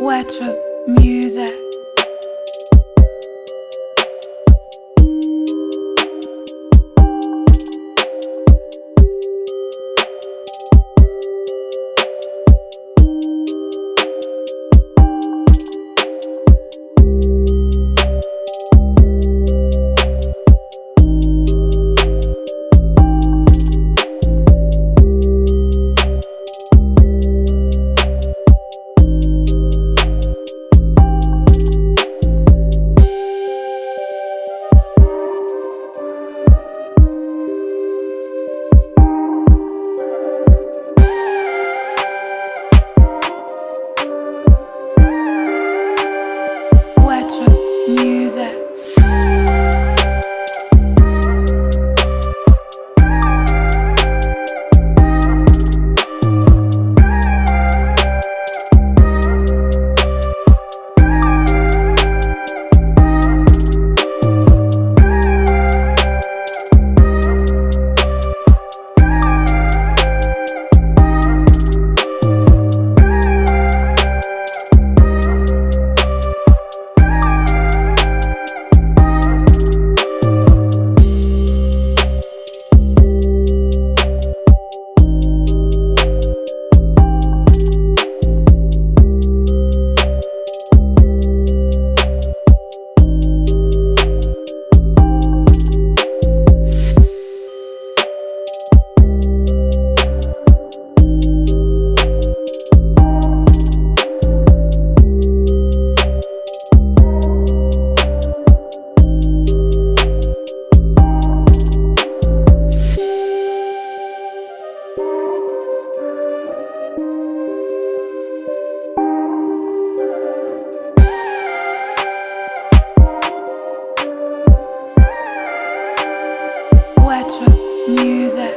Wet music. Music. Music.